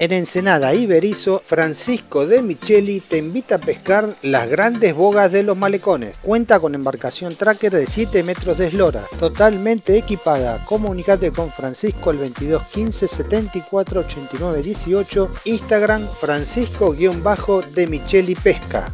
En Ensenada y Berizo, Francisco de Micheli te invita a pescar las grandes bogas de los malecones. Cuenta con embarcación tracker de 7 metros de eslora, totalmente equipada. Comunicate con Francisco al 22 15 74 89 18, Instagram Francisco-de Micheli Pesca.